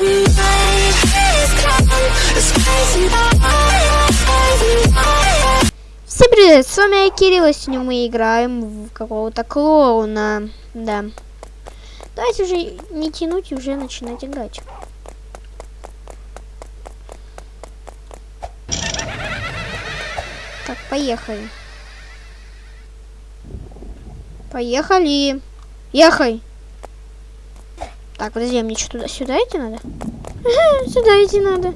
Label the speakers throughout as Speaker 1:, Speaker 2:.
Speaker 1: Всем привет, с вами я Кирилл, и сегодня мы играем в какого-то клоуна, да. Давайте уже не тянуть и уже начинать играть. Так, поехали. Поехали. Ехай. Так, подожди, а мне что, туда сюда идти надо? сюда идти надо.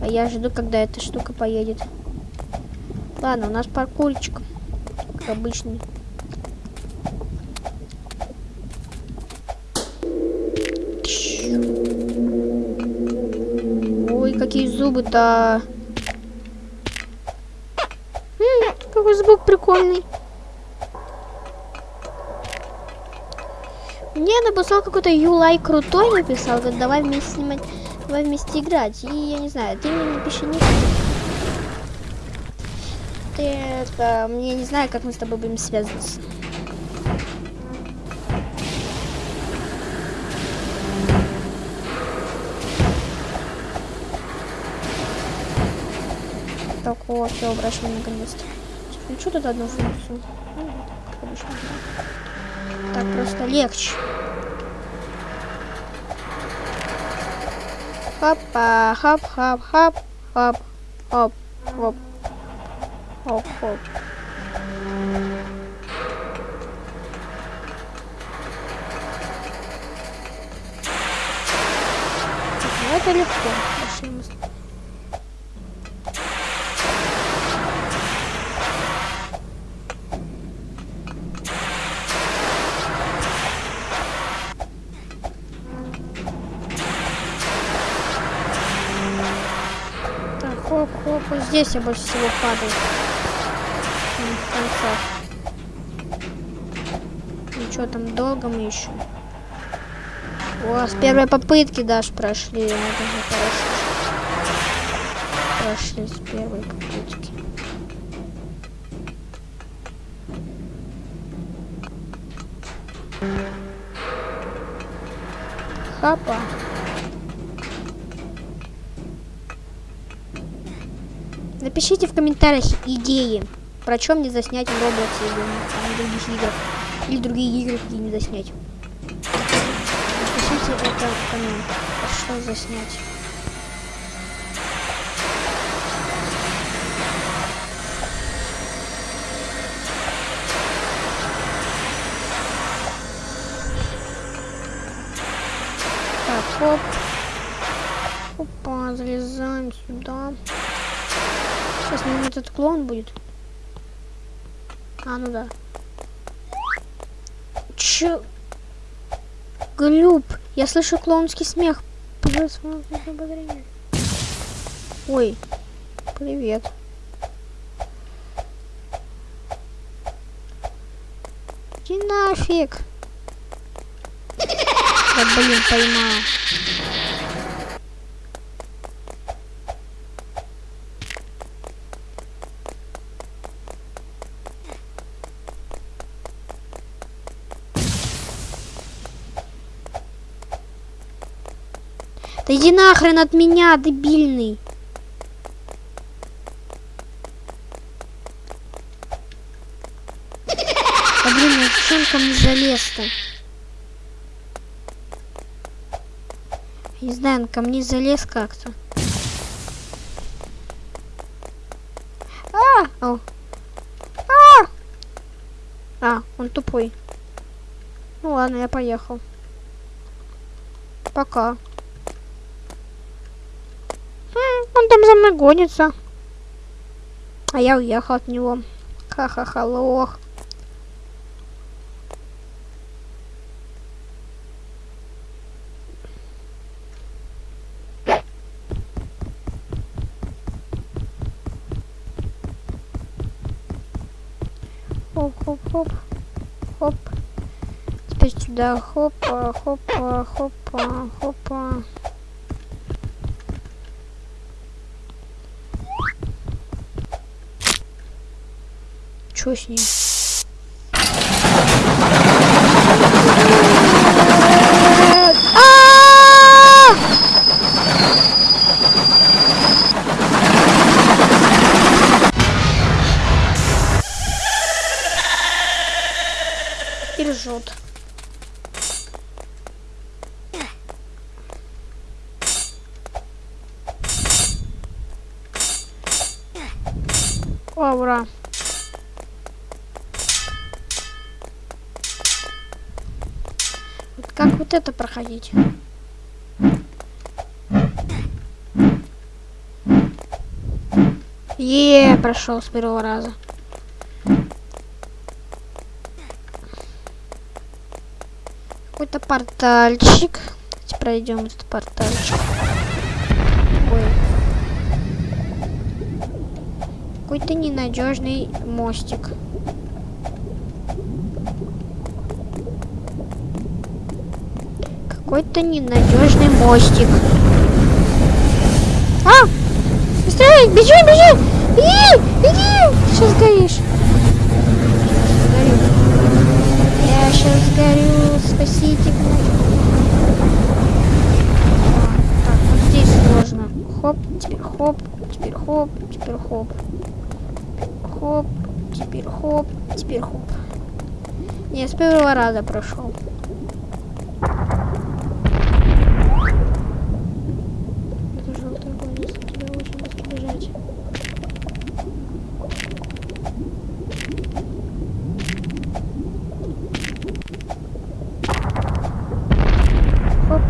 Speaker 1: А я жду, когда эта штука поедет. Ладно, у нас паркурчик. Как обычный. Ой, какие зубы-то. Какой звук прикольный. Мне написал какой-то Юлай крутой написал, говорит, давай вместе снимать, давай вместе играть. И я не знаю, ты мне напиши не Ты это, мне не знаю, как мы с тобой будем связываться. Так, о, все, обращение наконец-то. Включу тут одну функцию. Ну. Так просто легче. Хапа, хап, хоп, хоп, хап, хоп, хоп, хоп, хоп. Это легко. Здесь я больше всего падаю. В конце. Ну что там, долго мы еще? О, с первой попытки даже прошли. Прошли с первой попытки. Хапа. Напишите в комментариях идеи, про чем мне заснять в Roblox или других играх. Или другие игры какие не заснять. Напишите это в комментах, что заснять. Так, хоп. Опа, залезаем сюда. Сейчас, наверное, этот клоун будет. А, ну да. Чё? Глюб, я слышу клоунский смех. Ой, привет. Иди нафиг. Да блин, поймал. Иди нахрен от меня, дебильный. А блин, ну зачем ко мне залез-то? Не знаю, он ко мне залез как-то. А! О. А! А, он тупой. Ну ладно, я поехал. Пока. Он там за мной гонится. А я уехал от него. Ха-ха-ха, лох. Хоп-хоп-хоп. Хоп. Теперь сюда. Хопа, хопа, хопа, хопа. что с ним? И ржет. О, ура. Как вот это проходить? Е, прошел с первого раза. Какой-то портальчик. Давайте пройдем этот портальчик. Ой. Какой-то ненадежный мостик. Какой-то ненадежный мостик. А! Быстрее! Бежи, бежи! Беги! Беги! Сейчас горишь. Я сейчас горю. Спасите меня. Так, вот здесь сложно. Хоп, теперь хоп, теперь хоп, теперь хоп. Хоп, теперь хоп, теперь хоп. Не, с первого раза прошел. Это желтый огонь, если тебя очень быстро бежать. Хоп.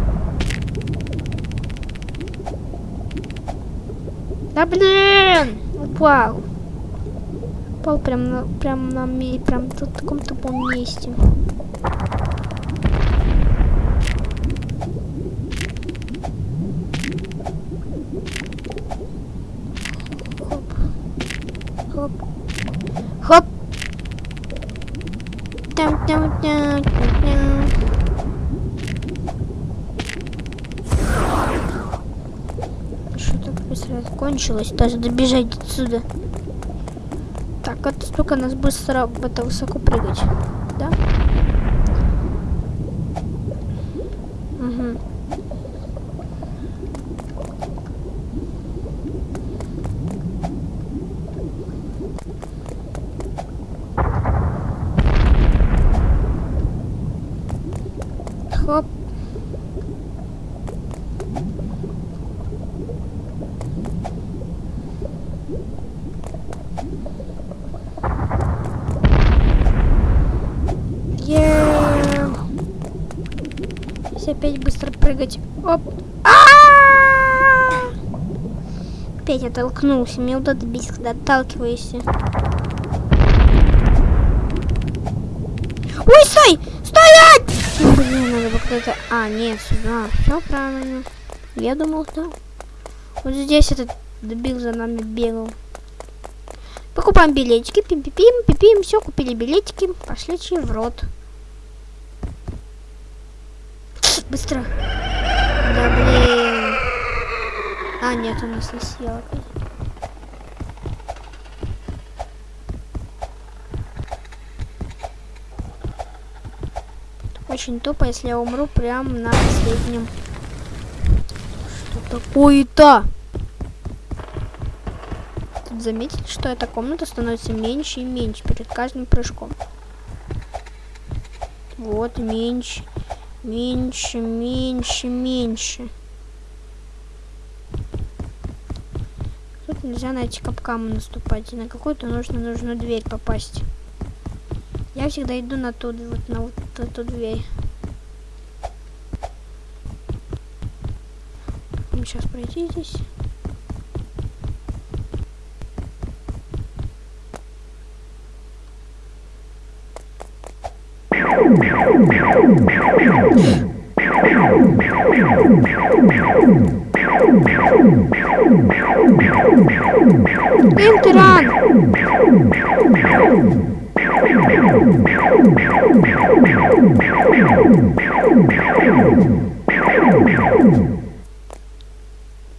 Speaker 1: Да блин! Упал. Упал прям на, прям на прям тут в таком тупом месте. Хоп. Хоп. Хоп. Там, там, там, там, там. Что так быстро закончилось? Даже добежать отсюда. Так, это столько нас быстро это высоко прыгать. Да? Угу. Хоп. Е. Если опять быстро прыгать. Оп. А! Опять оттолкнулся. Мне это бесит, когда отталкиваешься. Ой, стой! Стоять! Блин, надо было куда-то... А, нет, сюда. Все правильно. Я думал, да. Вот здесь этот дебил за нами бегал. Покупаем билетики, пим-пим-пим, пипим, все, купили билетики, пошли в рот. Быстро. Да блин. А, нет, у нас не съел. Очень тупо, если я умру прям на последнем. Что такое-то? Тут заметили, что эта комната становится меньше и меньше перед каждым прыжком. Вот, меньше, меньше, меньше, меньше. Тут нельзя на эти капканы наступать. И на какую-то нужно нужную дверь попасть. Я всегда иду на ту, вот на вот эту дверь. Сейчас пройти здесь. Интеран!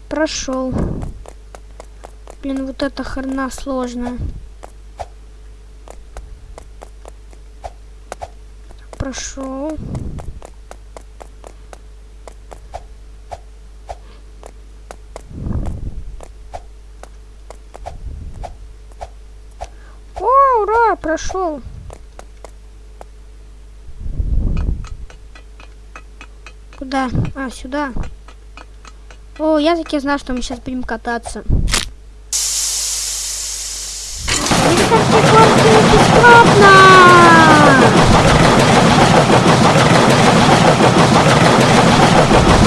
Speaker 1: Прошел. Блин, вот эта хрена сложная. Прошел. О, ура, прошел. Куда? А, сюда. О, я таки знал, что мы сейчас будем кататься. Бесплатно!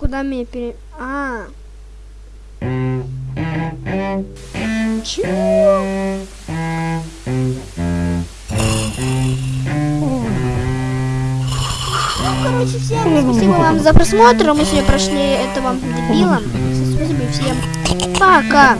Speaker 1: куда меня пере... А. Чего? Ну, короче, всем спасибо вам за просмотр. Мы сегодня прошли этого дебила. Спасибо всем. Пока.